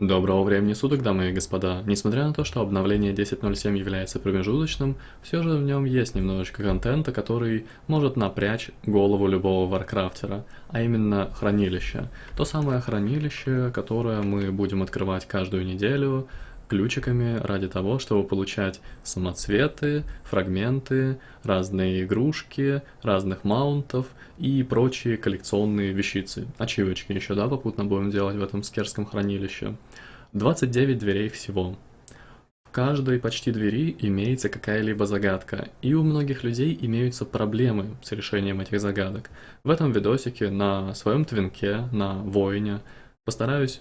Доброго времени суток, дамы и господа. Несмотря на то, что обновление 10.07 является промежуточным, все же в нем есть немножечко контента, который может напрячь голову любого варкрафтера, а именно хранилище. То самое хранилище, которое мы будем открывать каждую неделю, ключиками ради того, чтобы получать самоцветы, фрагменты, разные игрушки, разных маунтов и прочие коллекционные вещицы. Ачивочки еще, да, попутно будем делать в этом скерском хранилище. 29 дверей всего. В каждой почти двери имеется какая-либо загадка, и у многих людей имеются проблемы с решением этих загадок. В этом видосике на своем твинке, на воине, постараюсь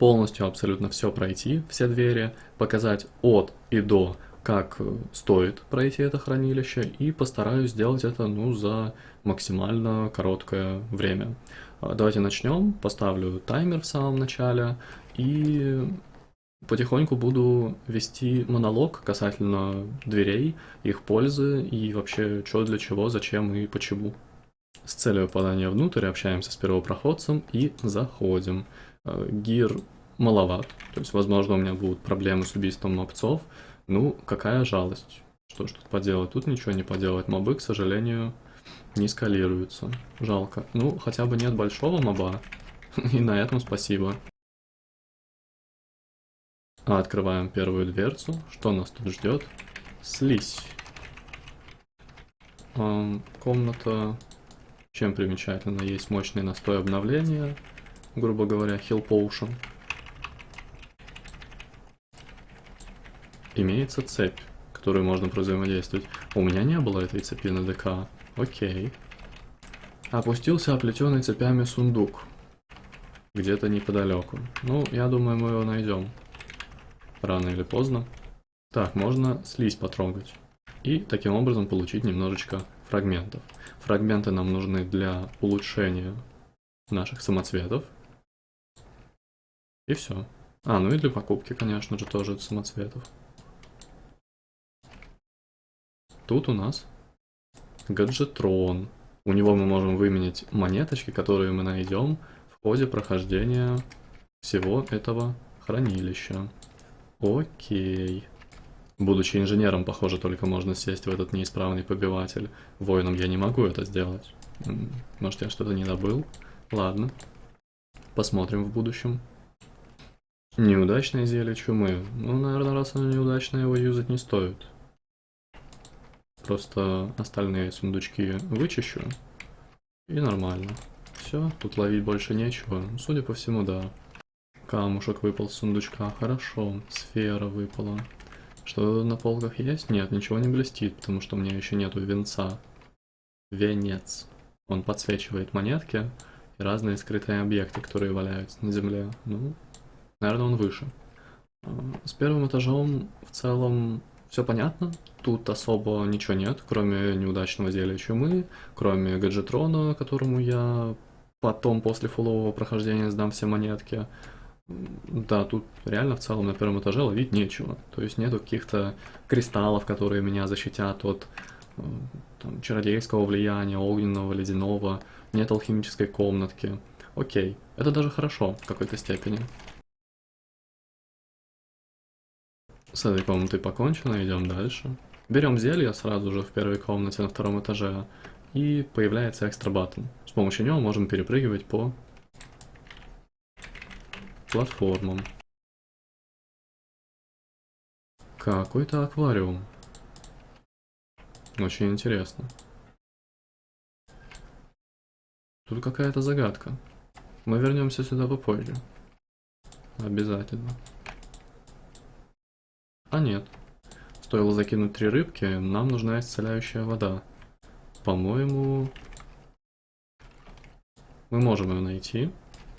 полностью абсолютно все пройти, все двери, показать от и до, как стоит пройти это хранилище, и постараюсь сделать это ну, за максимально короткое время. А, давайте начнем, поставлю таймер в самом начале, и потихоньку буду вести монолог касательно дверей, их пользы и вообще что для чего, зачем и почему. С целью попадания внутрь общаемся с первопроходцем и заходим. Э, гир маловат, то есть, возможно, у меня будут проблемы с убийством мобцов. Ну, какая жалость. Что ж тут поделать? Тут ничего не поделать. Мобы, к сожалению, не скалируются. Жалко. Ну, хотя бы нет большого моба. И на этом спасибо. А открываем первую дверцу. Что нас тут ждет? Слизь. Комната чем примечательна? Есть мощный настой обновления грубо говоря, Hill Potion. Имеется цепь, которую можно взаимодействовать. У меня не было этой цепи на ДК. Окей. Опустился оплетенный цепями сундук. Где-то неподалеку. Ну, я думаю, мы его найдем. Рано или поздно. Так, можно слизь потрогать. И таким образом получить немножечко фрагментов. Фрагменты нам нужны для улучшения наших самоцветов. И все. А, ну и для покупки, конечно же, тоже самоцветов. Тут у нас гаджетрон. У него мы можем выменять монеточки, которые мы найдем в ходе прохождения всего этого хранилища. Окей. Будучи инженером, похоже, только можно сесть в этот неисправный побиватель. Воином я не могу это сделать. Может, я что-то не забыл? Ладно. Посмотрим в будущем. Неудачное зелье чумы. Ну, наверное, раз оно неудачное, его юзать не стоит. Просто остальные сундучки вычищу. И нормально. Все, тут ловить больше нечего. Судя по всему, да. Камушек выпал с сундучка. Хорошо. Сфера выпала. Что на полках есть? Нет, ничего не блестит, потому что у меня еще нету венца. Венец. Он подсвечивает монетки и разные скрытые объекты, которые валяются на земле. Ну, Наверное, он выше. А, с первым этажом в целом все понятно. Тут особо ничего нет, кроме неудачного зелья чумы, кроме гаджетрона, которому я потом после фулового прохождения сдам все монетки. Да, тут реально в целом на первом этаже ловить нечего. То есть нету каких-то кристаллов, которые меня защитят от э, там, чародейского влияния, огненного, ледяного. Нет алхимической комнатки. Окей, это даже хорошо в какой-то степени. С этой комнатой покончено, идем дальше. Берем зелье сразу же в первой комнате на втором этаже, и появляется экстра баттон. С помощью него можем перепрыгивать по платформам. Какой-то аквариум. Очень интересно. Тут какая-то загадка. Мы вернемся сюда попозже. Обязательно. А нет. Стоило закинуть три рыбки, нам нужна исцеляющая вода. По-моему... Мы можем ее найти,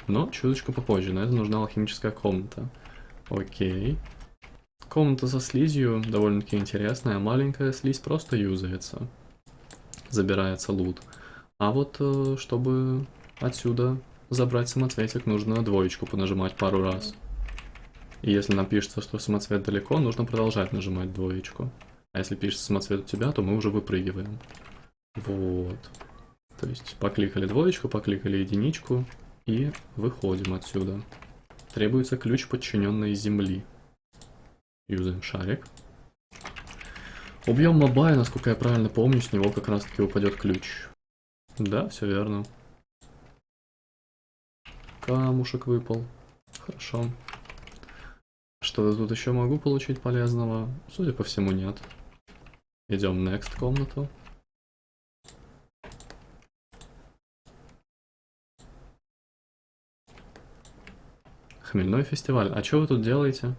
но чуточку попозже. На это нужна алхимическая комната. Окей. Комната со слизью довольно-таки интересная. Маленькая слизь просто юзается. Забирается лут. А вот, э, чтобы отсюда забрать самоцветик, нужно двоечку понажимать пару раз. И если нам пишется, что самоцвет далеко, нужно продолжать нажимать двоечку. А если пишется самоцвет у тебя, то мы уже выпрыгиваем. Вот. То есть покликали двоечку, покликали единичку и выходим отсюда. Требуется ключ подчиненной земли. Юзаем шарик. Убьем моба, и, насколько я правильно помню, с него как раз таки упадет ключ. Да, все верно. Камушек выпал. Хорошо. Что-то тут еще могу получить полезного? Судя по всему, нет. Идем next комнату. Хмельной фестиваль. А что вы тут делаете?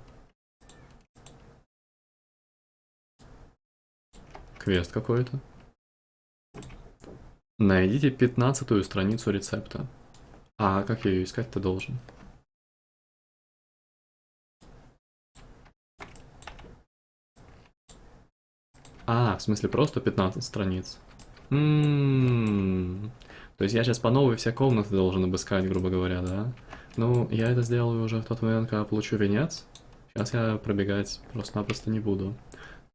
Квест какой-то. Найдите пятнадцатую страницу рецепта. А как я ее искать-то должен? А, в смысле просто 15 страниц. М-м-м. То есть я сейчас по новой все комнаты должен обыскать, грубо говоря, да? Ну, я это сделаю уже в тот момент, когда получу венец. Сейчас я пробегать просто-напросто не буду.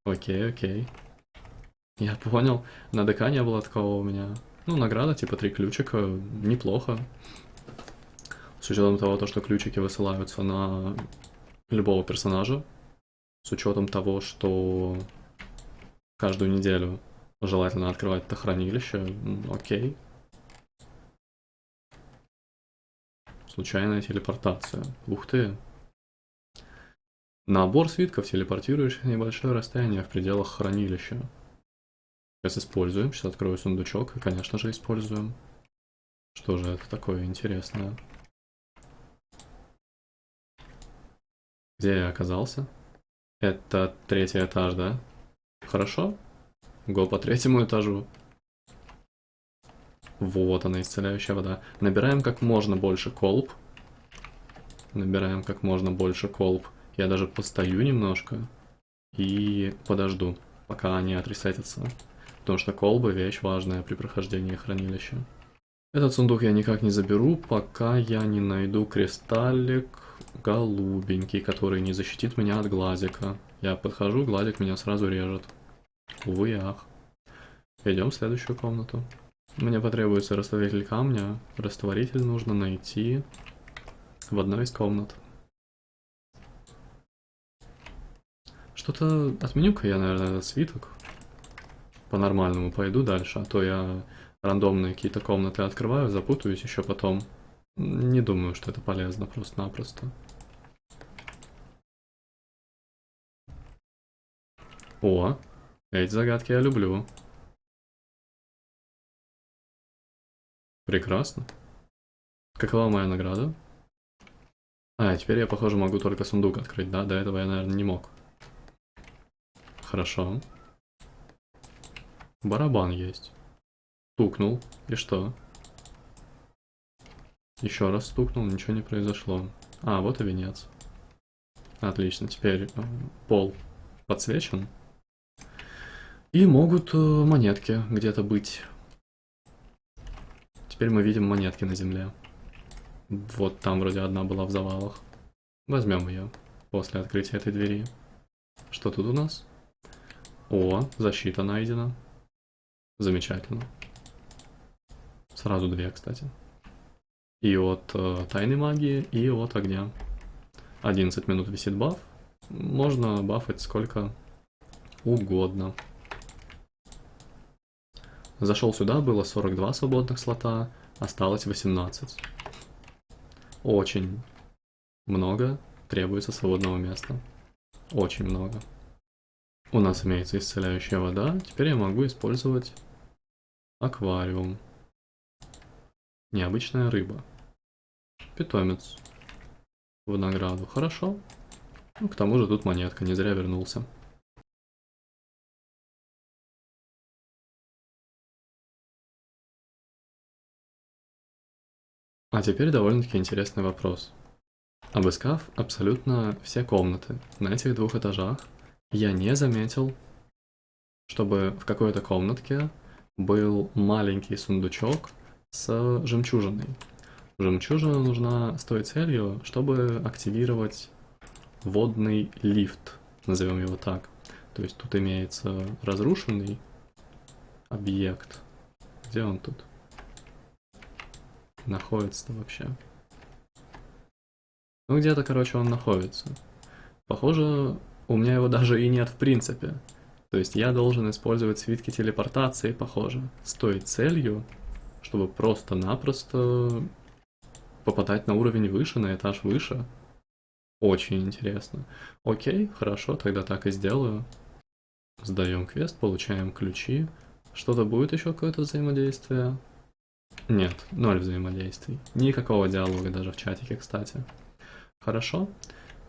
Окей, окей. Я понял. На ДК не было такого у меня. Ну, награда, типа три ключика. Неплохо. С учетом того, то, что ключики высылаются на любого персонажа. С учетом того, что каждую неделю желательно открывать это хранилище. Окей. Случайная телепортация. Ух ты. Набор свитков, телепортирующих небольшое расстояние в пределах хранилища. Сейчас используем. Сейчас открою сундучок и, конечно же, используем. Что же это такое интересное? Где я оказался? Это третий этаж, да? Хорошо. Го по третьему этажу. Вот она, исцеляющая вода. Набираем как можно больше колб. Набираем как можно больше колб. Я даже постою немножко и подожду, пока они отресетятся. Потому что колбы вещь важная при прохождении хранилища. Этот сундук я никак не заберу, пока я не найду кристаллик голубенький, который не защитит меня от глазика. Я подхожу, гладик меня сразу режет. Увы ах. Идем в следующую комнату. Мне потребуется растворитель камня. Растворитель нужно найти в одной из комнат. Что-то отменю-ка я, наверное, этот свиток. По-нормальному пойду дальше, а то я рандомные какие-то комнаты открываю, запутаюсь еще потом. Не думаю, что это полезно просто-напросто. О, эти загадки я люблю. Прекрасно. Какова моя награда? А, теперь я, похоже, могу только сундук открыть, да? До этого я, наверное, не мог. Хорошо. Барабан есть. Стукнул. И что? Еще раз стукнул, ничего не произошло. А, вот и венец. Отлично, теперь э, пол подсвечен. И могут э, монетки где-то быть. Теперь мы видим монетки на земле. Вот там вроде одна была в завалах. Возьмем ее после открытия этой двери. Что тут у нас? О, защита найдена. Замечательно. Сразу две, кстати. И от э, тайной магии, и от огня. 11 минут висит баф. Можно бафать сколько угодно. Зашел сюда, было 42 свободных слота, осталось 18. Очень много требуется свободного места. Очень много. У нас имеется исцеляющая вода, теперь я могу использовать аквариум. Необычная рыба. Питомец. В награду. Хорошо. Ну, к тому же тут монетка, не зря вернулся. А теперь довольно-таки интересный вопрос. Обыскав абсолютно все комнаты на этих двух этажах, я не заметил, чтобы в какой-то комнатке был маленький сундучок с жемчужиной. Жемчужина нужна с той целью, чтобы активировать водный лифт, назовем его так. То есть тут имеется разрушенный объект. Где он тут? Находится вообще? Ну где-то, короче, он находится. Похоже, у меня его даже и нет в принципе. То есть я должен использовать свитки телепортации, похоже, с той целью, чтобы просто-напросто попадать на уровень выше, на этаж выше. Очень интересно. Окей, хорошо, тогда так и сделаю. Сдаем квест, получаем ключи. Что-то будет еще какое-то взаимодействие? Нет, ноль взаимодействий. Никакого диалога даже в чатике, кстати. Хорошо.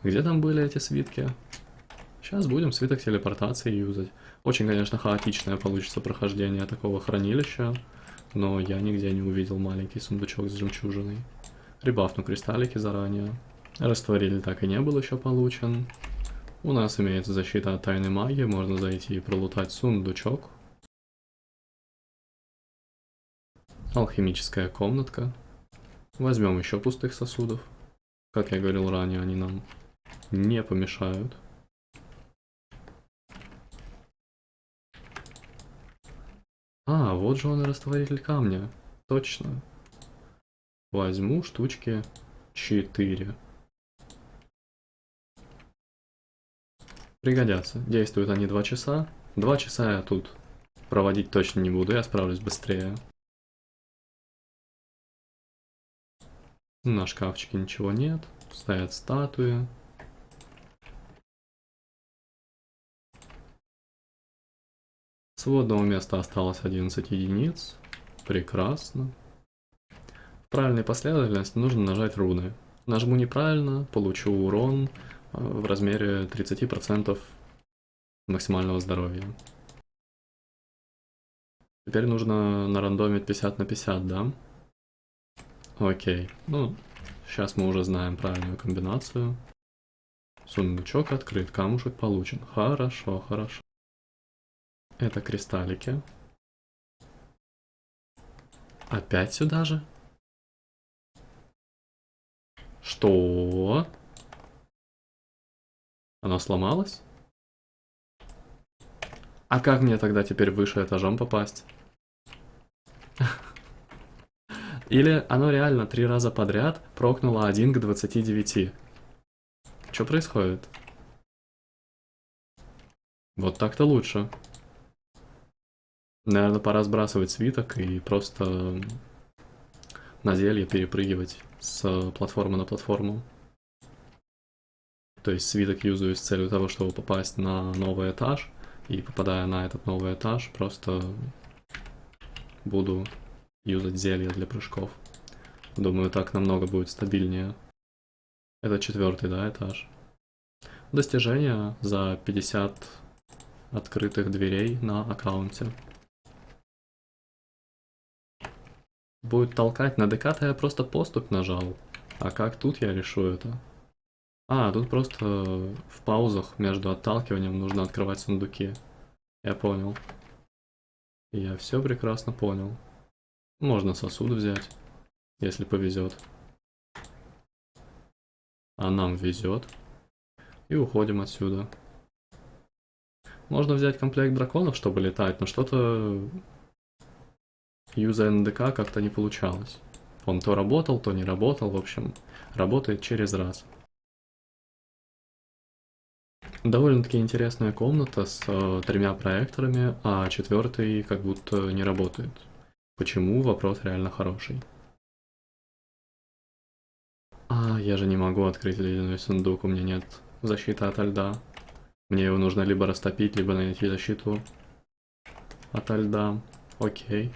Где там были эти свитки? Сейчас будем свиток телепортации юзать. Очень, конечно, хаотичное получится прохождение такого хранилища, но я нигде не увидел маленький сундучок с жемчужиной. Ребафну кристаллики заранее. Растворили так и не был еще получен. У нас имеется защита от тайной магии, можно зайти и пролутать сундучок. Алхимическая комнатка. Возьмем еще пустых сосудов. Как я говорил ранее, они нам не помешают. А, вот же он и растворитель камня. Точно. Возьму штучки 4. Пригодятся. Действуют они 2 часа. 2 часа я тут проводить точно не буду, я справлюсь быстрее. На шкафчике ничего нет. Стоят статуи. Сводного места осталось 11 единиц. Прекрасно. В правильной последовательности нужно нажать руны. Нажму неправильно, получу урон э, в размере 30% максимального здоровья. Теперь нужно нарандомить 50 на 50, да? Окей. Ну, сейчас мы уже знаем правильную комбинацию. Сундучок открыт, камушек получен. Хорошо, хорошо. Это кристаллики. Опять сюда же? Что? Оно сломалось? А как мне тогда теперь выше этажом попасть? Или оно реально три раза подряд прокнуло 1 к 29. Что происходит? Вот так-то лучше. Наверное, пора сбрасывать свиток и просто на зелье перепрыгивать с платформы на платформу. То есть свиток юзаю с целью того, чтобы попасть на новый этаж, и попадая на этот новый этаж, просто буду юзать зелья для прыжков. Думаю, так намного будет стабильнее. Это четвертый, да, этаж. Достижение за 50 открытых дверей на аккаунте. Будет толкать на ДК-то я просто поступ нажал. А как тут я решу это? А, тут просто в паузах между отталкиванием нужно открывать сундуки. Я понял. Я все прекрасно понял. Можно сосуд взять, если повезет. А нам везет. И уходим отсюда. Можно взять комплект драконов, чтобы летать, но что-то юза НДК как-то не получалось. Он то работал, то не работал, в общем, работает через раз. Довольно-таки интересная комната с э, тремя проекторами, а четвертый как будто не работает. Почему? Вопрос реально хороший. А, я же не могу открыть ледяной сундук, у меня нет защиты от льда. Мне его нужно либо растопить, либо найти защиту от льда. Окей.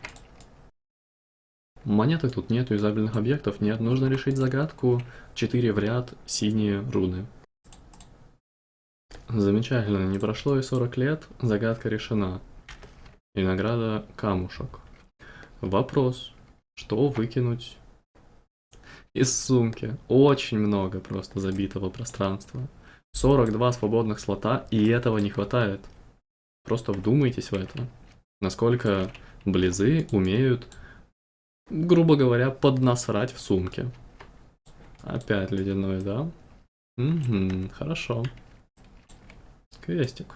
Монеты тут нет, юзабельных объектов нет. Нужно решить загадку. 4 в ряд, синие руны. Замечательно, не прошло и 40 лет, загадка решена. И награда камушек. Вопрос, что выкинуть из сумки? Очень много просто забитого пространства. 42 свободных слота, и этого не хватает. Просто вдумайтесь в это. Насколько близы умеют, грубо говоря, поднасрать в сумке. Опять ледяной, да? Угу, хорошо. Квестик.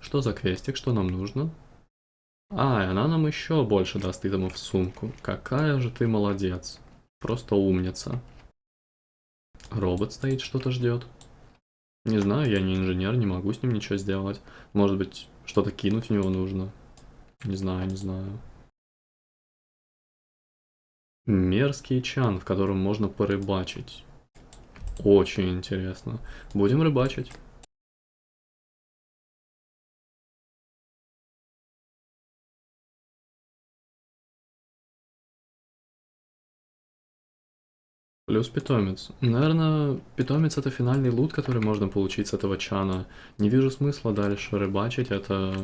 Что за квестик? Что нам нужно? А, и она нам еще больше даст итемов в сумку. Какая же ты молодец. Просто умница. Робот стоит, что-то ждет. Не знаю, я не инженер, не могу с ним ничего сделать. Может быть, что-то кинуть в него нужно. Не знаю, не знаю. Мерзкий чан, в котором можно порыбачить. Очень интересно. Будем рыбачить. Плюс питомец. Наверное, питомец это финальный лут, который можно получить с этого чана. Не вижу смысла дальше рыбачить, это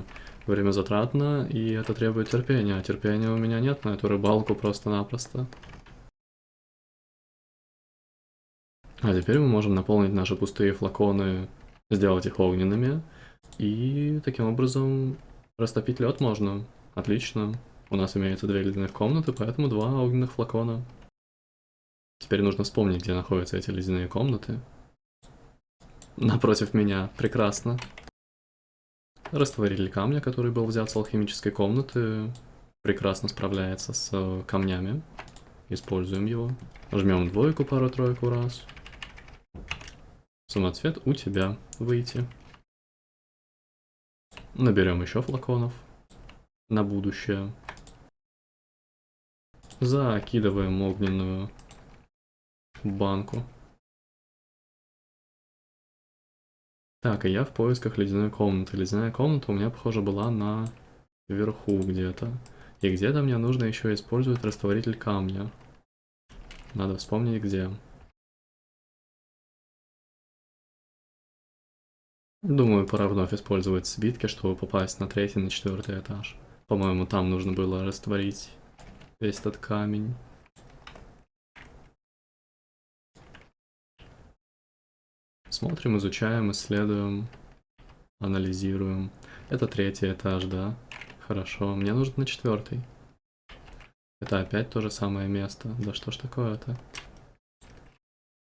время затратно, и это требует терпения. А терпения у меня нет на эту рыбалку просто-напросто. А теперь мы можем наполнить наши пустые флаконы, сделать их огненными, и таким образом растопить лед можно. Отлично. У нас имеется две ледяных комнаты, поэтому два огненных флакона. Теперь нужно вспомнить, где находятся эти ледяные комнаты. Напротив меня. Прекрасно. Растворитель камня, который был взят с алхимической комнаты, прекрасно справляется с камнями. Используем его. Жмем двойку, пару-тройку раз. Самоцвет у тебя. Выйти. Наберем еще флаконов. На будущее. Закидываем огненную банку. Так, и я в поисках ледяной комнаты. Ледяная комната у меня, похоже, была на верху где-то. И где-то мне нужно еще использовать растворитель камня. Надо вспомнить где. Думаю, пора вновь использовать свитки, чтобы попасть на третий, на четвертый этаж. По-моему, там нужно было растворить весь этот камень. Смотрим, изучаем, исследуем, анализируем. Это третий этаж, да? Хорошо, мне нужно на четвертый. Это опять то же самое место. Да что ж такое-то?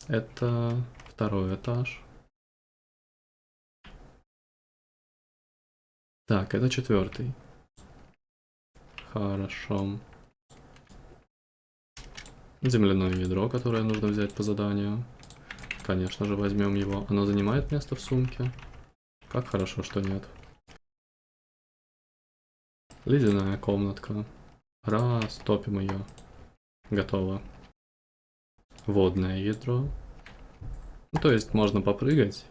Это второй этаж. Так, это четвертый. Хорошо. Земляное ядро, которое нужно взять по заданию. Конечно же, возьмем его. Оно занимает место в сумке. Как хорошо, что нет. Ледяная комнатка. Раз, топим ее. Готово. Водное ядро. Ну, то есть можно попрыгать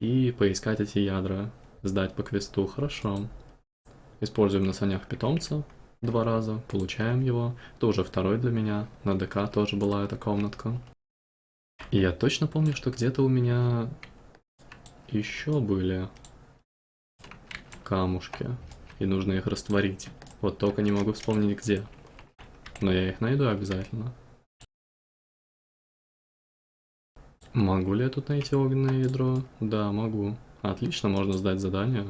и поискать эти ядра. Сдать по квесту. Хорошо. Используем на санях питомца два раза. Получаем его. Это уже второй для меня. На ДК тоже была эта комнатка. Я точно помню, что где-то у меня еще были камушки. И нужно их растворить. Вот только не могу вспомнить где. Но я их найду обязательно. Могу ли я тут найти огненное ядро? Да, могу. Отлично, можно сдать задание.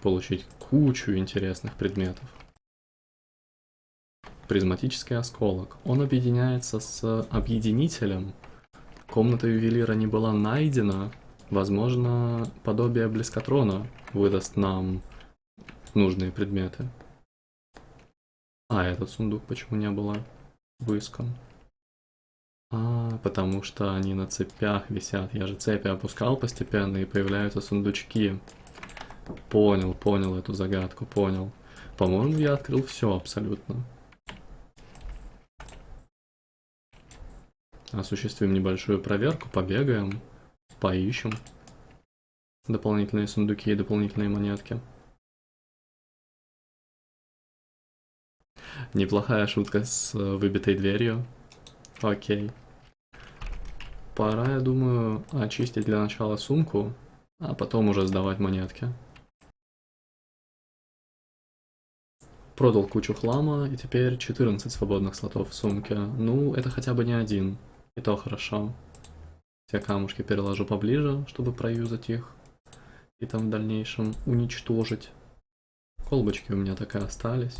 Получить кучу интересных предметов. Призматический осколок. Он объединяется с объединителем комната ювелира не была найдена, возможно, подобие блескотрона выдаст нам нужные предметы. А этот сундук почему не было выискан? А, потому что они на цепях висят. Я же цепи опускал постепенно, и появляются сундучки. Понял, понял эту загадку, понял. По-моему, я открыл все абсолютно. Осуществим небольшую проверку, побегаем, поищем дополнительные сундуки и дополнительные монетки. Неплохая шутка с выбитой дверью. Окей. Пора, я думаю, очистить для начала сумку, а потом уже сдавать монетки. Продал кучу хлама, и теперь 14 свободных слотов в сумке. Ну, это хотя бы не один. И то хорошо. Все камушки переложу поближе, чтобы проюзать их. И там в дальнейшем уничтожить. Колбочки у меня так и остались.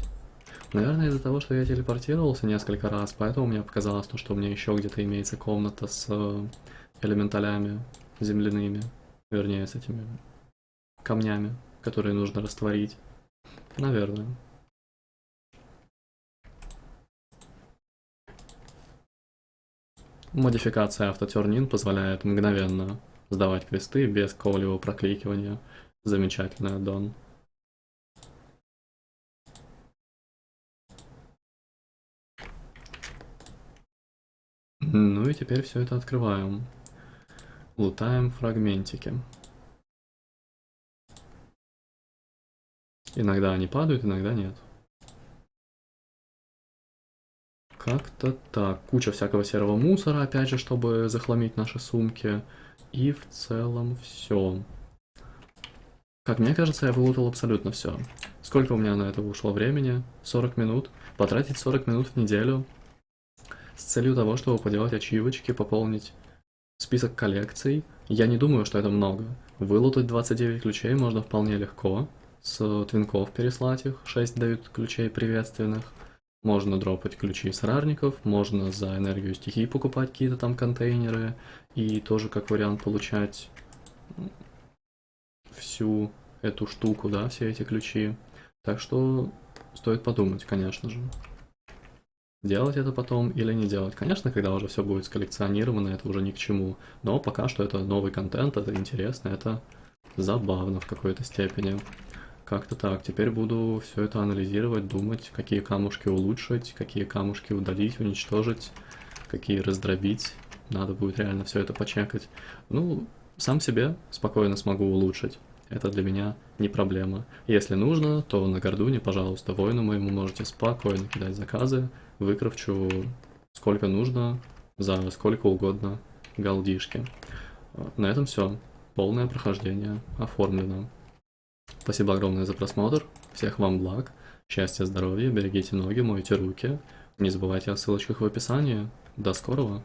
Наверное, из-за того, что я телепортировался несколько раз, поэтому мне показалось, то, что у меня еще где-то имеется комната с э, элементалями земляными. Вернее, с этими камнями, которые нужно растворить. Наверное. Модификация автотернин позволяет мгновенно сдавать квесты без какого-либо прокликивания. Замечательный аддон. Ну и теперь все это открываем. Лутаем фрагментики. Иногда они падают, иногда нет. Как-то так. Куча всякого серого мусора, опять же, чтобы захламить наши сумки. И в целом все. Как мне кажется, я вылутал абсолютно все. Сколько у меня на это ушло времени? 40 минут. Потратить 40 минут в неделю с целью того, чтобы поделать ачивочки, пополнить список коллекций. Я не думаю, что это много. Вылутать 29 ключей можно вполне легко. С твинков переслать их, 6 дают ключей приветственных. Можно дропать ключи с рарников, можно за энергию стихии покупать какие-то там контейнеры. И тоже как вариант получать всю эту штуку, да, все эти ключи. Так что стоит подумать, конечно же. Делать это потом или не делать. Конечно, когда уже все будет сколлекционировано, это уже ни к чему. Но пока что это новый контент, это интересно, это забавно в какой-то степени. Как-то так. Теперь буду все это анализировать, думать, какие камушки улучшить, какие камушки удалить, уничтожить, какие раздробить. Надо будет реально все это почекать. Ну, сам себе спокойно смогу улучшить. Это для меня не проблема. Если нужно, то на Гордуне, пожалуйста, воину моему можете спокойно кидать заказы, выкрафчу сколько нужно, за сколько угодно галдишки. На этом все. Полное прохождение оформлено. Спасибо огромное за просмотр. Всех вам благ. Счастья, здоровья, берегите ноги, мойте руки. Не забывайте о ссылочках в описании. До скорого!